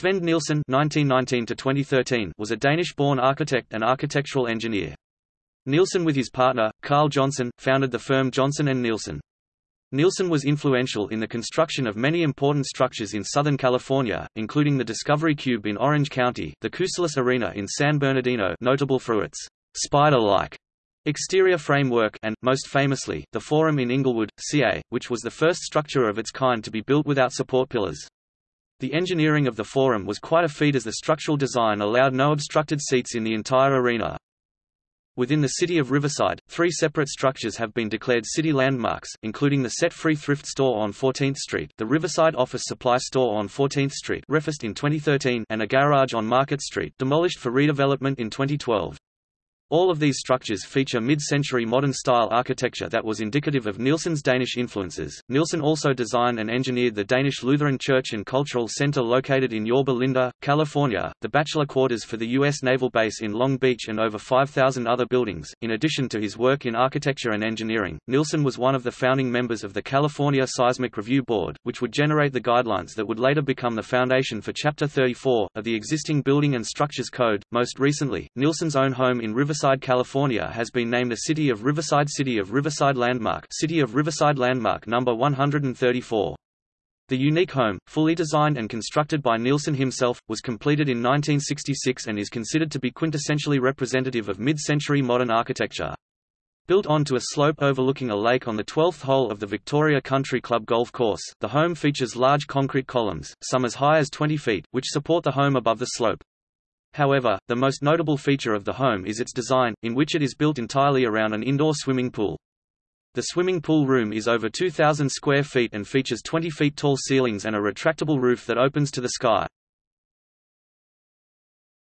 Svend Nielsen (1919–2013) was a Danish-born architect and architectural engineer. Nielsen with his partner, Carl Johnson, founded the firm Johnson and Nielsen. Nielsen was influential in the construction of many important structures in Southern California, including the Discovery Cube in Orange County, the Cuselas Arena in San Bernardino notable for its spider-like exterior framework and, most famously, the Forum in Inglewood, CA, which was the first structure of its kind to be built without support pillars. The engineering of the Forum was quite a feat as the structural design allowed no obstructed seats in the entire arena. Within the city of Riverside, three separate structures have been declared city landmarks, including the Set Free Thrift Store on 14th Street, the Riverside Office Supply Store on 14th Street refaced in 2013 and a garage on Market Street demolished for redevelopment in 2012. All of these structures feature mid-century modern-style architecture that was indicative of Nielsen's Danish influences. Nielsen also designed and engineered the Danish Lutheran Church and Cultural Center located in Yorba Linda, California, the bachelor quarters for the U.S. Naval Base in Long Beach and over 5,000 other buildings. In addition to his work in architecture and engineering, Nielsen was one of the founding members of the California Seismic Review Board, which would generate the guidelines that would later become the foundation for Chapter 34, of the existing Building and Structures Code. Most recently, Nielsen's own home in Riverside Riverside, California has been named a City of Riverside City of Riverside Landmark City of Riverside Landmark number 134. The unique home, fully designed and constructed by Nielsen himself, was completed in 1966 and is considered to be quintessentially representative of mid-century modern architecture. Built onto a slope overlooking a lake on the 12th hole of the Victoria Country Club golf course, the home features large concrete columns, some as high as 20 feet, which support the home above the slope. However, the most notable feature of the home is its design, in which it is built entirely around an indoor swimming pool. The swimming pool room is over 2,000 square feet and features 20 feet tall ceilings and a retractable roof that opens to the sky.